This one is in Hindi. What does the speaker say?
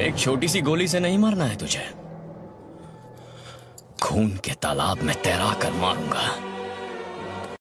एक छोटी सी गोली से नहीं मारना है तुझे। खून के तालाब में तैरा कर मारूँगा।